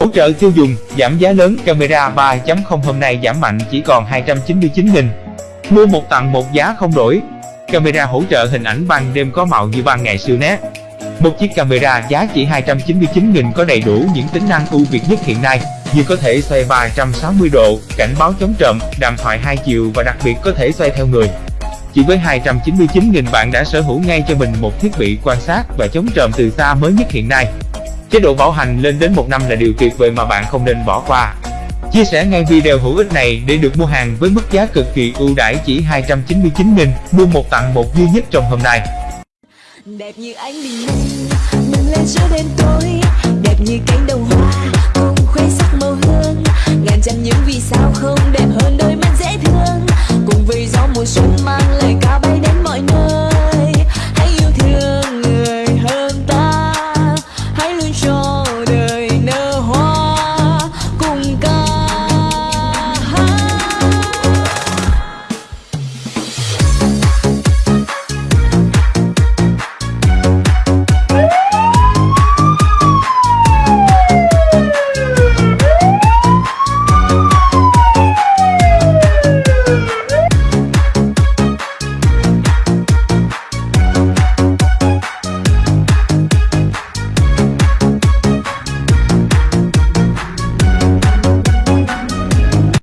Hỗ trợ tiêu dùng, giảm giá lớn camera 3.0 hôm nay giảm mạnh chỉ còn 299.000. Mua một tặng một giá không đổi. Camera hỗ trợ hình ảnh ban đêm có màu như ban ngày siêu nét. Một chiếc camera giá chỉ 299.000 có đầy đủ những tính năng ưu việt nhất hiện nay, như có thể xoay 360 độ, cảnh báo chống trộm, đàm thoại hai chiều và đặc biệt có thể xoay theo người. Chỉ với 299.000 bạn đã sở hữu ngay cho mình một thiết bị quan sát và chống trộm từ xa mới nhất hiện nay. Chế độ bảo hành lên đến một năm là điều tuyệt vời mà bạn không nên bỏ qua. Chia sẻ ngay video hữu ích này để được mua hàng với mức giá cực kỳ ưu đãi chỉ 299.000, mua một tặng một duy nhất trong hôm nay. đẹp như ánh bình minh lên giữa đêm tối đẹp như